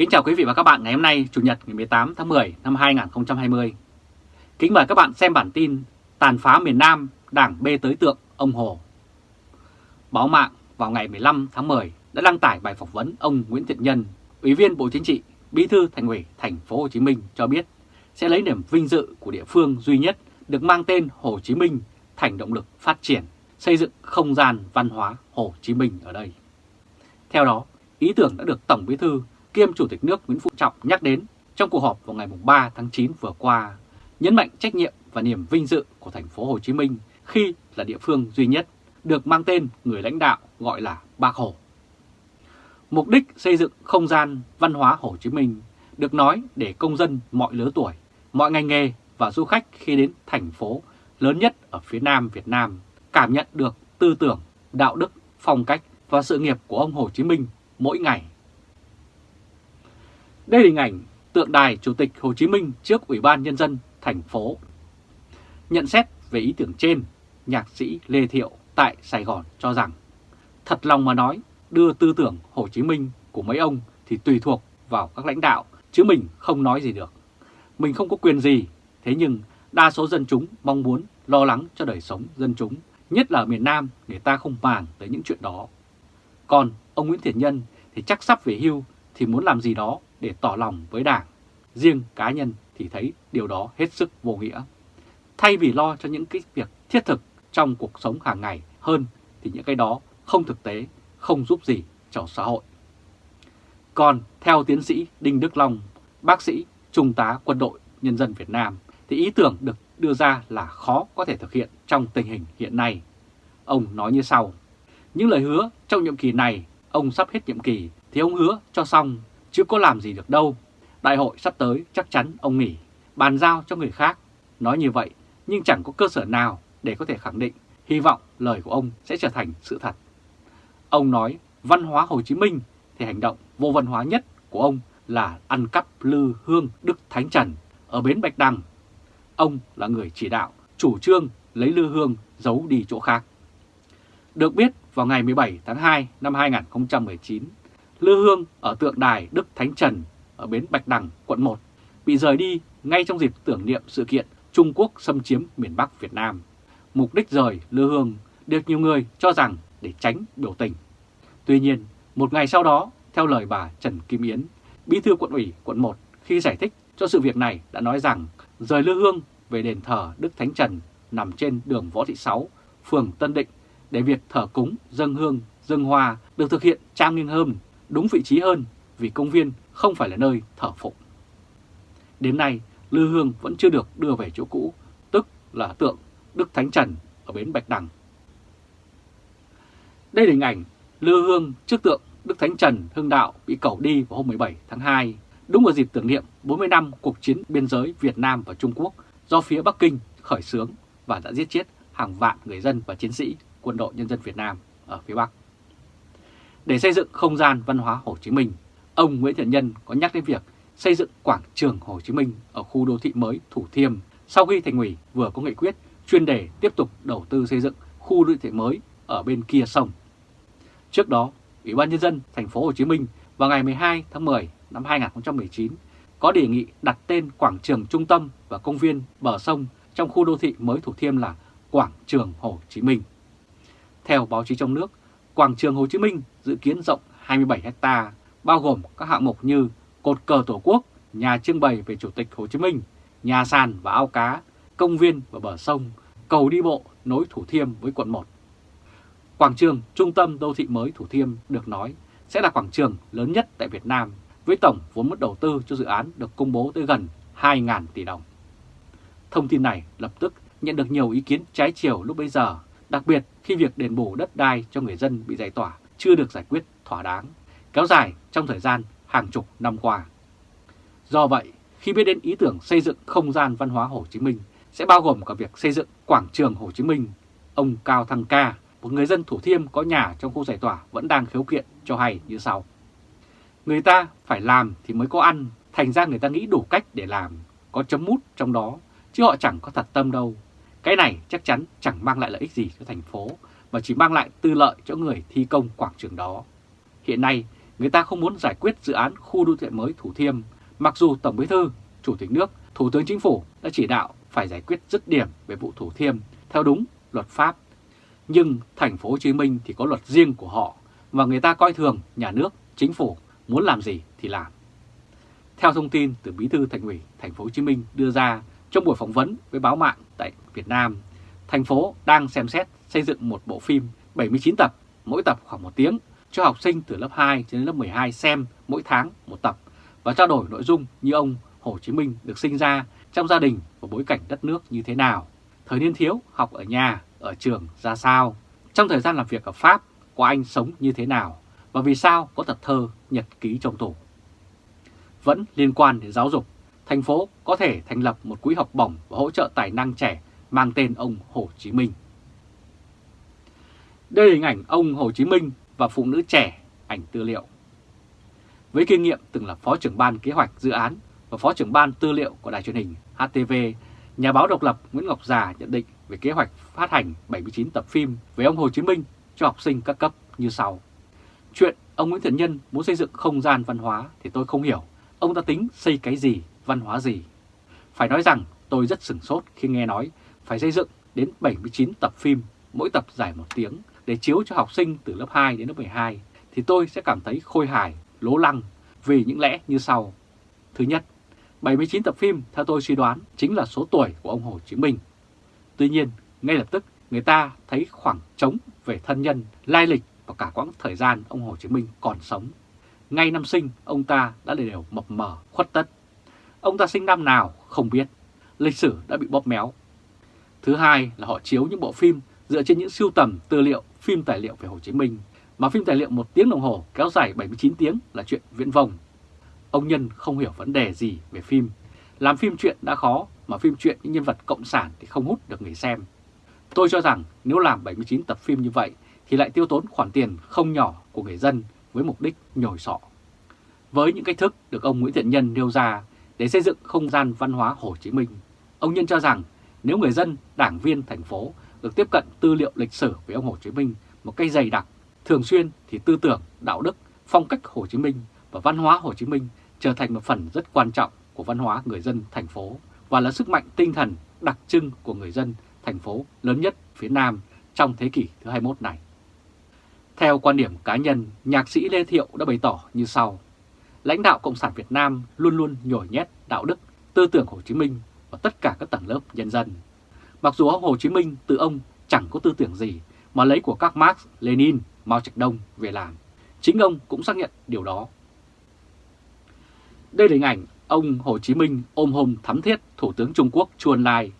Kính chào quý vị và các bạn ngày hôm nay Chủ nhật ngày 18 tháng 10 năm 2020. Kính mời các bạn xem bản tin Tàn phá miền Nam, Đảng bê tới tượng ông Hồ. Báo mạng vào ngày 15 tháng 10 đã đăng tải bài phỏng vấn ông Nguyễn Thiện Nhân, Ủy viên Bộ Chính trị, Bí thư Thành ủy Thành phố Hồ Chí Minh cho biết sẽ lấy niềm vinh dự của địa phương duy nhất được mang tên Hồ Chí Minh thành động lực phát triển, xây dựng không gian văn hóa Hồ Chí Minh ở đây. Theo đó, ý tưởng đã được Tổng Bí thư kiêm Chủ tịch nước Nguyễn Phú Trọng nhắc đến trong cuộc họp vào ngày 3 tháng 9 vừa qua, nhấn mạnh trách nhiệm và niềm vinh dự của thành phố Hồ Chí Minh khi là địa phương duy nhất được mang tên người lãnh đạo gọi là Bác Hồ. Mục đích xây dựng không gian văn hóa Hồ Chí Minh được nói để công dân mọi lứa tuổi, mọi ngành nghề và du khách khi đến thành phố lớn nhất ở phía Nam Việt Nam cảm nhận được tư tưởng, đạo đức, phong cách và sự nghiệp của ông Hồ Chí Minh mỗi ngày. Đây là hình ảnh tượng đài Chủ tịch Hồ Chí Minh trước Ủy ban Nhân dân thành phố. Nhận xét về ý tưởng trên, nhạc sĩ Lê Thiệu tại Sài Gòn cho rằng thật lòng mà nói đưa tư tưởng Hồ Chí Minh của mấy ông thì tùy thuộc vào các lãnh đạo chứ mình không nói gì được. Mình không có quyền gì, thế nhưng đa số dân chúng mong muốn lo lắng cho đời sống dân chúng, nhất là ở miền Nam người ta không màng tới những chuyện đó. Còn ông Nguyễn Thiện Nhân thì chắc sắp về hưu thì muốn làm gì đó để tỏ lòng với Đảng. Riêng cá nhân thì thấy điều đó hết sức vô nghĩa. Thay vì lo cho những cái việc thiết thực trong cuộc sống hàng ngày hơn thì những cái đó không thực tế, không giúp gì cho xã hội. Còn theo tiến sĩ Đinh Đức Long, bác sĩ, trung tá quân đội nhân dân Việt Nam, thì ý tưởng được đưa ra là khó có thể thực hiện trong tình hình hiện nay. Ông nói như sau, những lời hứa trong nhiệm kỳ này, ông sắp hết nhiệm kỳ thì ông hứa cho xong chứ có làm gì được đâu. Đại hội sắp tới chắc chắn ông nghỉ, bàn giao cho người khác. Nói như vậy nhưng chẳng có cơ sở nào để có thể khẳng định hy vọng lời của ông sẽ trở thành sự thật. Ông nói văn hóa Hồ Chí Minh thì hành động vô văn hóa nhất của ông là ăn cắp lư hương Đức Thánh Trần ở bến Bạch Đằng. Ông là người chỉ đạo, chủ trương lấy lư hương giấu đi chỗ khác. Được biết vào ngày 17 tháng 2 năm 2019, lư hương ở tượng đài Đức Thánh Trần ở bến Bạch Đằng, quận 1 bị rời đi ngay trong dịp tưởng niệm sự kiện Trung Quốc xâm chiếm miền Bắc Việt Nam. Mục đích rời lư hương được nhiều người cho rằng để tránh biểu tình. Tuy nhiên, một ngày sau đó, theo lời bà Trần Kim Yến, bí thư quận ủy quận 1 khi giải thích cho sự việc này đã nói rằng rời lư hương về đền thờ Đức Thánh Trần nằm trên đường Võ Thị Sáu, phường Tân Định để việc thờ cúng, dâng hương, dâng hoa được thực hiện trang nghiêm hơn, đúng vị trí hơn vì công viên không phải là nơi thờ phụng. Đến nay, Lư Hương vẫn chưa được đưa về chỗ cũ, tức là tượng Đức Thánh Trần ở bến Bạch Đằng. Đây là hình ảnh Lư Hương trước tượng Đức Thánh Trần Hưng Đạo bị cẩu đi vào hôm 17 tháng 2, đúng vào dịp tưởng niệm 40 năm cuộc chiến biên giới Việt Nam và Trung Quốc do phía Bắc Kinh khởi xướng và đã giết chết hàng vạn người dân và chiến sĩ quân đội nhân dân Việt Nam ở phía Bắc. Để xây dựng không gian văn hóa Hồ Chí Minh, ông Nguyễn Thiện Nhân có nhắc đến việc xây dựng quảng trường Hồ Chí Minh ở khu đô thị mới Thủ Thiêm sau khi Thành ủy vừa có nghị quyết chuyên đề tiếp tục đầu tư xây dựng khu đô thị mới ở bên kia sông. Trước đó, Ủy ban nhân dân thành phố Hồ Chí Minh vào ngày 12 tháng 10 năm 2019 có đề nghị đặt tên quảng trường trung tâm và công viên bờ sông trong khu đô thị mới Thủ Thiêm là Quảng trường Hồ Chí Minh. Theo báo chí trong nước, Quảng trường Hồ Chí Minh dự kiến rộng 27 ha, bao gồm các hạng mục như cột cờ Tổ quốc, nhà trưng bày về Chủ tịch Hồ Chí Minh, nhà sàn và ao cá, công viên và bờ sông, cầu đi bộ nối Thủ Thiêm với quận 1. Quảng trường trung tâm đô thị mới Thủ Thiêm được nói sẽ là quảng trường lớn nhất tại Việt Nam với tổng vốn mất đầu tư cho dự án được công bố tới gần 2.000 tỷ đồng. Thông tin này lập tức nhận được nhiều ý kiến trái chiều lúc bấy giờ, đặc biệt khi việc đền bù đất đai cho người dân bị giải tỏa chưa được giải quyết thỏa đáng, kéo dài trong thời gian hàng chục năm qua. Do vậy, khi biết đến ý tưởng xây dựng không gian văn hóa Hồ Chí Minh sẽ bao gồm cả việc xây dựng quảng trường Hồ Chí Minh, ông Cao Thăng Ca, một người dân Thủ Thiêm có nhà trong khu giải tỏa vẫn đang khiếu kiện cho hay như sau. Người ta phải làm thì mới có ăn, thành ra người ta nghĩ đủ cách để làm, có chấm mút trong đó, chứ họ chẳng có thật tâm đâu. Cái này chắc chắn chẳng mang lại lợi ích gì cho thành phố, mà chỉ mang lại tư lợi cho người thi công quảng trường đó. Hiện nay, người ta không muốn giải quyết dự án khu đô thị mới Thủ Thiêm, mặc dù Tổng Bí thư, Chủ tịch nước, Thủ tướng Chính phủ đã chỉ đạo phải giải quyết dứt điểm về vụ Thủ Thiêm theo đúng luật pháp. Nhưng thành phố Hồ Chí Minh thì có luật riêng của họ và người ta coi thường nhà nước, chính phủ muốn làm gì thì làm. Theo thông tin từ Bí thư Thành ủy Thành phố Hồ Chí Minh đưa ra trong buổi phỏng vấn với báo mạng tại Việt Nam, thành phố đang xem xét xây dựng một bộ phim 79 tập, mỗi tập khoảng một tiếng cho học sinh từ lớp 2 đến lớp 12 xem mỗi tháng một tập và trao đổi nội dung như ông Hồ Chí Minh được sinh ra trong gia đình và bối cảnh đất nước như thế nào, thời niên thiếu học ở nhà, ở trường ra sao, trong thời gian làm việc ở Pháp của anh sống như thế nào và vì sao có tập thơ nhật ký trong tủ. Vẫn liên quan đến giáo dục, thành phố có thể thành lập một quỹ học bổng và hỗ trợ tài năng trẻ mang tên ông Hồ Chí Minh. Đây là hình ảnh ông Hồ Chí Minh và phụ nữ trẻ, ảnh tư liệu. Với kinh nghiệm từng là Phó trưởng ban kế hoạch dự án và Phó trưởng ban tư liệu của đài truyền hình HTV, nhà báo độc lập Nguyễn Ngọc Già nhận định về kế hoạch phát hành 79 tập phim về ông Hồ Chí Minh cho học sinh các cấp như sau. Chuyện ông Nguyễn Thiện Nhân muốn xây dựng không gian văn hóa thì tôi không hiểu ông ta tính xây cái gì, văn hóa gì. Phải nói rằng tôi rất sửng sốt khi nghe nói phải xây dựng đến 79 tập phim, mỗi tập dài một tiếng để chiếu cho học sinh từ lớp 2 đến lớp 12 thì tôi sẽ cảm thấy khôi hài, lố lăng vì những lẽ như sau. Thứ nhất, 79 tập phim theo tôi suy đoán chính là số tuổi của ông Hồ Chí Minh. Tuy nhiên, ngay lập tức người ta thấy khoảng trống về thân nhân, lai lịch và cả quãng thời gian ông Hồ Chí Minh còn sống. Ngay năm sinh, ông ta đã đều mập mờ, khuất tất. Ông ta sinh năm nào không biết, lịch sử đã bị bóp méo. Thứ hai là họ chiếu những bộ phim dựa trên những siêu tầm tư liệu phim tài liệu về Hồ Chí Minh, mà phim tài liệu một tiếng đồng hồ kéo dài 79 tiếng là chuyện viễn vông. Ông Nhân không hiểu vấn đề gì về phim. Làm phim chuyện đã khó, mà phim chuyện những nhân vật cộng sản thì không hút được người xem. Tôi cho rằng nếu làm 79 tập phim như vậy thì lại tiêu tốn khoản tiền không nhỏ của người dân với mục đích nhồi sọ. Với những cách thức được ông Nguyễn Thiện Nhân nêu ra để xây dựng không gian văn hóa Hồ Chí Minh, ông Nhân cho rằng nếu người dân, đảng viên thành phố được tiếp cận tư liệu lịch sử về ông Hồ Chí Minh một cách dày đặc, thường xuyên thì tư tưởng, đạo đức, phong cách Hồ Chí Minh và văn hóa Hồ Chí Minh trở thành một phần rất quan trọng của văn hóa người dân thành phố và là sức mạnh tinh thần đặc trưng của người dân thành phố lớn nhất phía Nam trong thế kỷ thứ 21 này. Theo quan điểm cá nhân, nhạc sĩ Lê Thiệu đã bày tỏ như sau. Lãnh đạo Cộng sản Việt Nam luôn luôn nhồi nhét đạo đức, tư tưởng Hồ Chí Minh và tất cả các tầng lớp nhân dân. Mặc dù ông Hồ Chí Minh tự ông chẳng có tư tưởng gì mà lấy của các Marx, Lenin, Mao Trạch Đông về làm. Chính ông cũng xác nhận điều đó. Đây là hình ảnh ông Hồ Chí Minh ôm hôn thắm thiết Thủ tướng Trung Quốc Chu Ân Lai.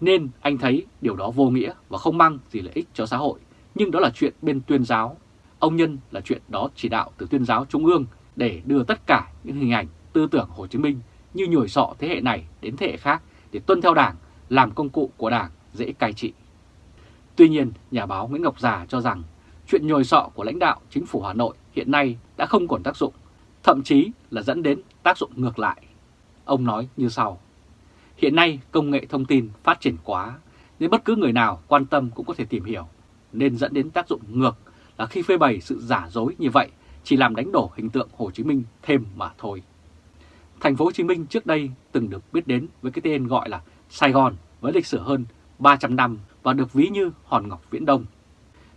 Nên anh thấy điều đó vô nghĩa và không mang gì lợi ích cho xã hội, nhưng đó là chuyện bên tuyên giáo. Ông Nhân là chuyện đó chỉ đạo từ tuyên giáo Trung ương để đưa tất cả những hình ảnh tư tưởng Hồ Chí Minh như nhồi sọ thế hệ này đến thế hệ khác để tuân theo Đảng, làm công cụ của Đảng dễ cai trị. Tuy nhiên, nhà báo Nguyễn Ngọc Già cho rằng chuyện nhồi sọ của lãnh đạo chính phủ Hà Nội hiện nay đã không còn tác dụng, thậm chí là dẫn đến tác dụng ngược lại. Ông nói như sau, hiện nay công nghệ thông tin phát triển quá, nên bất cứ người nào quan tâm cũng có thể tìm hiểu, nên dẫn đến tác dụng ngược là khi phơi bày sự giả dối như vậy chỉ làm đánh đổ hình tượng Hồ Chí Minh thêm mà thôi. Thành phố Hồ Chí Minh trước đây từng được biết đến với cái tên gọi là Sài Gòn với lịch sử hơn 300 năm và được ví như hòn ngọc viễn đông.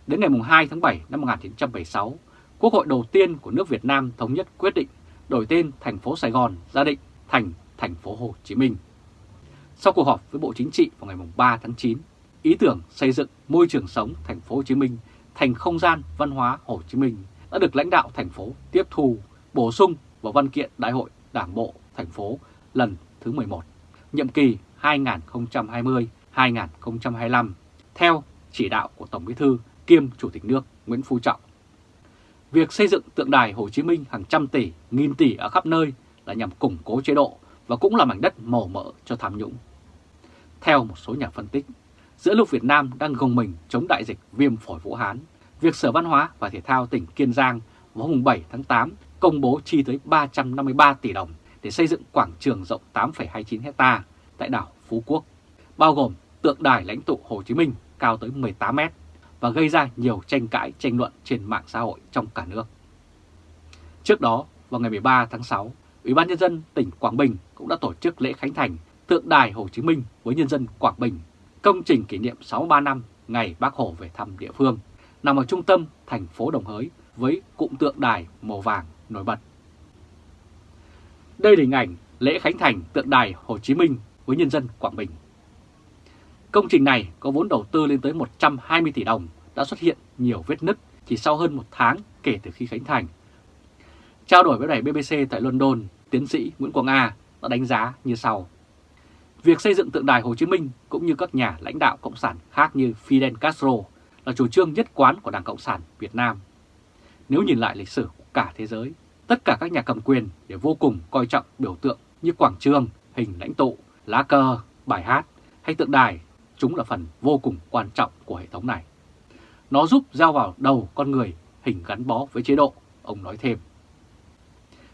Đến ngày 2 tháng 7 năm 1976, Quốc hội đầu tiên của nước Việt Nam thống nhất quyết định đổi tên thành phố Sài Gòn ra định thành thành phố Hồ Chí Minh. Sau cuộc họp với Bộ Chính trị vào ngày 3 tháng 9, ý tưởng xây dựng môi trường sống thành phố Hồ Chí Minh thành không gian văn hóa Hồ Chí Minh đã được lãnh đạo thành phố tiếp thu, bổ sung vào văn kiện Đại hội Đảng bộ thành phố lần thứ 11, nhiệm kỳ 2020-2025, theo chỉ đạo của Tổng Bí thư kiêm Chủ tịch nước Nguyễn Phú Trọng. Việc xây dựng tượng đài Hồ Chí Minh hàng trăm tỷ, nghìn tỷ ở khắp nơi là nhằm củng cố chế độ và cũng là mảnh đất màu mỡ cho tham nhũng. Theo một số nhà phân tích, giữa lúc Việt Nam đang gồng mình chống đại dịch viêm phổi Vũ Hán, việc Sở Văn hóa và Thể thao tỉnh Kiên Giang vào hôm 7 tháng 8 công bố chi tới 353 tỷ đồng để xây dựng quảng trường rộng 8,29 hecta tại đảo Phú Quốc, bao gồm tượng đài lãnh tụ Hồ Chí Minh cao tới 18 mét và gây ra nhiều tranh cãi tranh luận trên mạng xã hội trong cả nước. Trước đó, vào ngày 13 tháng 6, Ủy ban Nhân dân tỉnh Quảng Bình cũng đã tổ chức lễ khánh thành tượng đài Hồ Chí Minh với nhân dân Quảng Bình, công trình kỷ niệm 63 năm ngày Bác Hồ về thăm địa phương, nằm ở trung tâm thành phố Đồng Hới với cụm tượng đài màu vàng nổi bật. Đây là hình ảnh lễ khánh thành tượng đài Hồ Chí Minh với nhân dân Quảng Bình. Công trình này có vốn đầu tư lên tới 120 tỷ đồng đã xuất hiện nhiều vết nứt chỉ sau hơn một tháng kể từ khi khánh thành. Trao đổi với đài BBC tại London, tiến sĩ Nguyễn Quang A đã đánh giá như sau. Việc xây dựng tượng đài Hồ Chí Minh cũng như các nhà lãnh đạo Cộng sản khác như Fidel Castro là chủ trương nhất quán của Đảng Cộng sản Việt Nam. Nếu nhìn lại lịch sử của cả thế giới, tất cả các nhà cầm quyền đều vô cùng coi trọng biểu tượng như quảng trường, hình lãnh tụ, lá cờ, bài hát hay tượng đài, chúng là phần vô cùng quan trọng của hệ thống này. Nó giúp gieo vào đầu con người hình gắn bó với chế độ, ông nói thêm.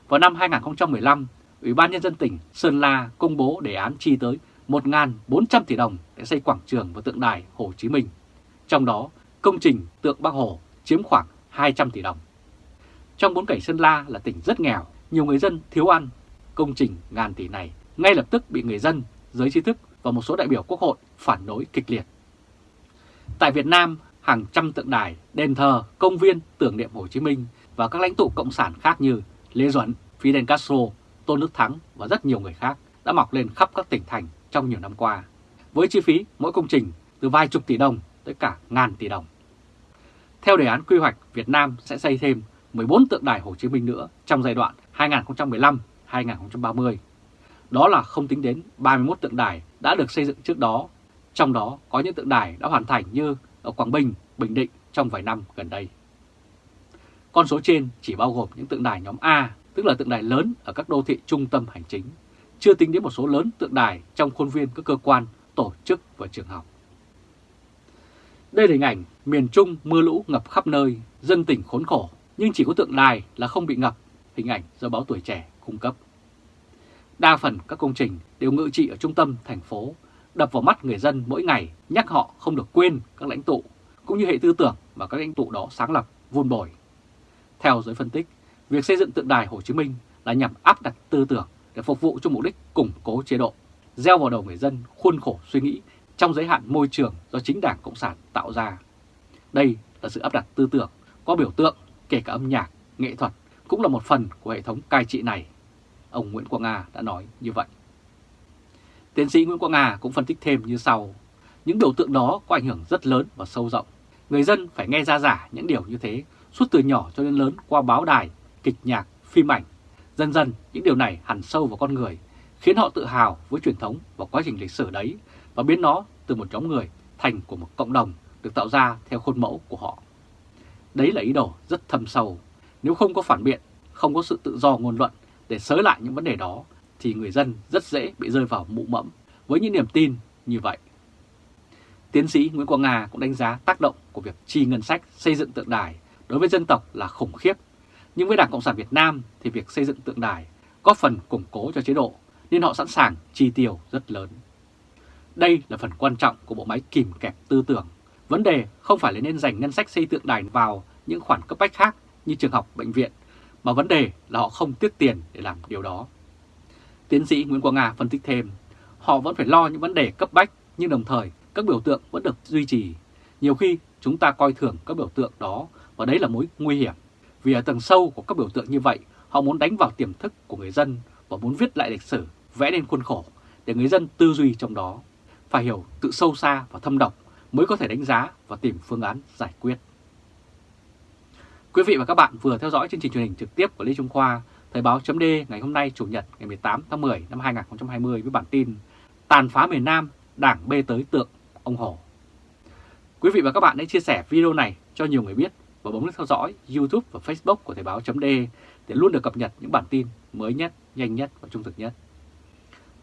Vào năm 2015, Ủy ban Nhân dân tỉnh Sơn La công bố đề án chi tới 1.400 tỷ đồng để xây quảng trường và tượng đài Hồ Chí Minh. Trong đó, công trình tượng bắc Hồ chiếm khoảng 200 tỷ đồng. Trong bốn cảnh Sơn La là tỉnh rất nghèo, nhiều người dân thiếu ăn, công trình ngàn tỷ này ngay lập tức bị người dân, giới trí thức và một số đại biểu quốc hội phản đối kịch liệt. Tại Việt Nam, hàng trăm tượng đài, đền thờ, công viên tưởng niệm Hồ Chí Minh và các lãnh tụ cộng sản khác như Lê Duẩn, Fidel Castro, Tôn Đức Thắng và rất nhiều người khác đã mọc lên khắp các tỉnh thành trong nhiều năm qua, với chi phí mỗi công trình từ vài chục tỷ đồng tới cả ngàn tỷ đồng. Theo đề án quy hoạch, Việt Nam sẽ xây thêm 14 tượng đài Hồ Chí Minh nữa trong giai đoạn 2015-2030. Đó là không tính đến 31 tượng đài đã được xây dựng trước đó, trong đó có những tượng đài đã hoàn thành như ở Quảng Bình, Bình Định trong vài năm gần đây. Con số trên chỉ bao gồm những tượng đài nhóm A, tức là tượng đài lớn ở các đô thị trung tâm hành chính, chưa tính đến một số lớn tượng đài trong khuôn viên các cơ quan, tổ chức và trường học. Đây là hình ảnh miền Trung mưa lũ ngập khắp nơi, dân tỉnh khốn khổ, nhưng chỉ có tượng đài là không bị ngập, hình ảnh do báo tuổi trẻ cung cấp. Đa phần các công trình đều ngự trị ở trung tâm thành phố, đập vào mắt người dân mỗi ngày nhắc họ không được quên các lãnh tụ, cũng như hệ tư tưởng mà các lãnh tụ đó sáng lập, vun bồi. Theo giới phân tích, việc xây dựng tượng đài Hồ Chí Minh là nhằm áp đặt tư tưởng để phục vụ cho mục đích củng cố chế độ, gieo vào đầu người dân khuôn khổ suy nghĩ trong giới hạn môi trường do chính Đảng Cộng sản tạo ra. Đây là sự áp đặt tư tưởng, có biểu tượng, kể cả âm nhạc, nghệ thuật cũng là một phần của hệ thống cai trị này. Ông Nguyễn Quang Nga đã nói như vậy. Tiến sĩ Nguyễn Quang Nga cũng phân tích thêm như sau. Những biểu tượng đó có ảnh hưởng rất lớn và sâu rộng. Người dân phải nghe ra giả những điều như thế suốt từ nhỏ cho đến lớn qua báo đài, kịch nhạc, phim ảnh. Dần dần những điều này hẳn sâu vào con người, khiến họ tự hào với truyền thống và quá trình lịch sử đấy và biến nó từ một nhóm người thành của một cộng đồng được tạo ra theo khuôn mẫu của họ. Đấy là ý đồ rất thâm sâu. Nếu không có phản biện, không có sự tự do ngôn luận để sới lại những vấn đề đó, thì người dân rất dễ bị rơi vào mụ mẫm với những niềm tin như vậy. Tiến sĩ Nguyễn Quang Nga cũng đánh giá tác động của việc chi ngân sách xây dựng tượng đài đối với dân tộc là khủng khiếp. Nhưng với Đảng Cộng sản Việt Nam thì việc xây dựng tượng đài có phần củng cố cho chế độ nên họ sẵn sàng chi tiêu rất lớn. Đây là phần quan trọng của bộ máy kìm kẹp tư tưởng. Vấn đề không phải là nên dành ngân sách xây tượng đài vào những khoản cấp bách khác như trường học, bệnh viện, mà vấn đề là họ không tiếc tiền để làm điều đó. Tiến sĩ Nguyễn Quang Nga phân tích thêm, họ vẫn phải lo những vấn đề cấp bách nhưng đồng thời các biểu tượng vẫn được duy trì. Nhiều khi chúng ta coi thường các biểu tượng đó và đấy là mối nguy hiểm. Vì ở tầng sâu của các biểu tượng như vậy, họ muốn đánh vào tiềm thức của người dân và muốn viết lại lịch sử, vẽ nên khuôn khổ để người dân tư duy trong đó. Phải hiểu tự sâu xa và thâm độc mới có thể đánh giá và tìm phương án giải quyết. Quý vị và các bạn vừa theo dõi chương trình truyền hình trực tiếp của Lê Trung Khoa, Thời báo chấm ngày hôm nay Chủ nhật ngày 18 tháng 10 năm 2020 với bản tin Tàn phá miền Nam, Đảng bê tới tượng ông Hồ. Quý vị và các bạn hãy chia sẻ video này cho nhiều người biết và bấm nút theo dõi YouTube và Facebook của Thời báo chấm để luôn được cập nhật những bản tin mới nhất, nhanh nhất và trung thực nhất.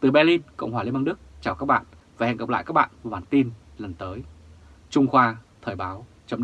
Từ Berlin, Cộng hòa Liên bang Đức, chào các bạn và hẹn gặp lại các bạn vào bản tin lần tới. Trung Khoa Thời báo chấm